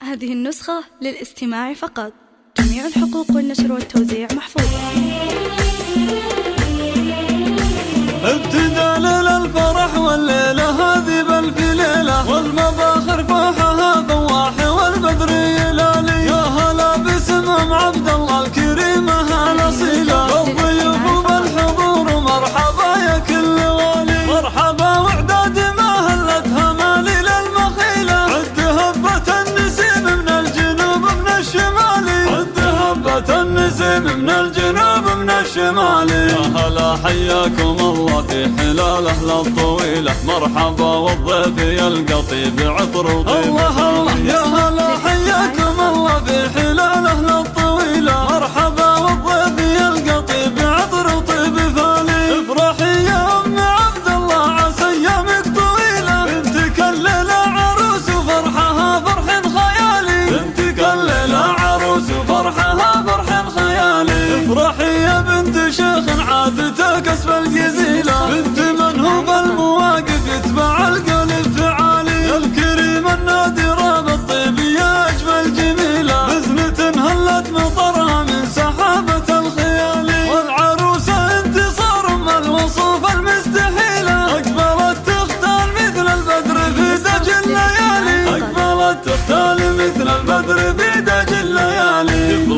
هذه النسخة للاستماع فقط. جميع الحقوق والنشر والتوزيع محفوظة ابتدى للفرح والليلة هذه بل في ليلة والمباخر النسيم من الجنوب من الشمال. يا هلا حياكم الله في حلال أهل الطويلة. مرحبا والضيف يلقى بعطر وطيب. الله الله. يا هلا حياكم well bölgesi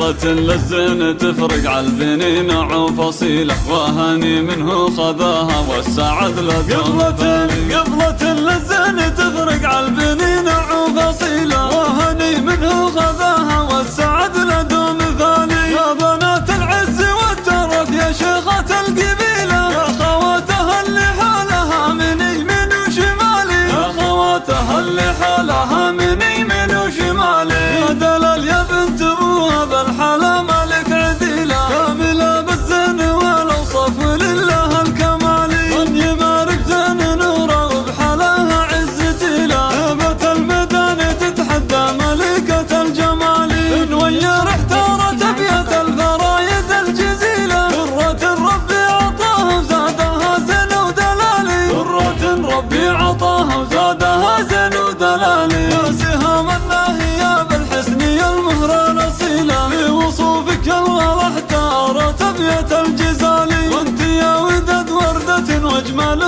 قبلة للزين تفرق على البنين عفصيلة وهاني منه خذاها والسعد له قبلة وردة وانت يا ودد وردة واجمل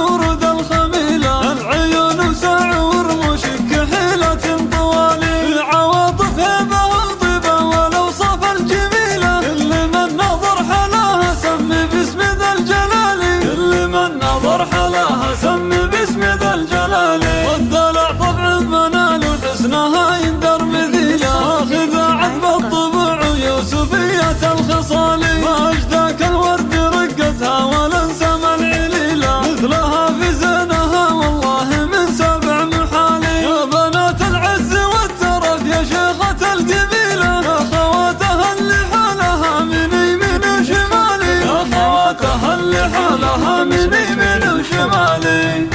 حالا همین میبینم شمالی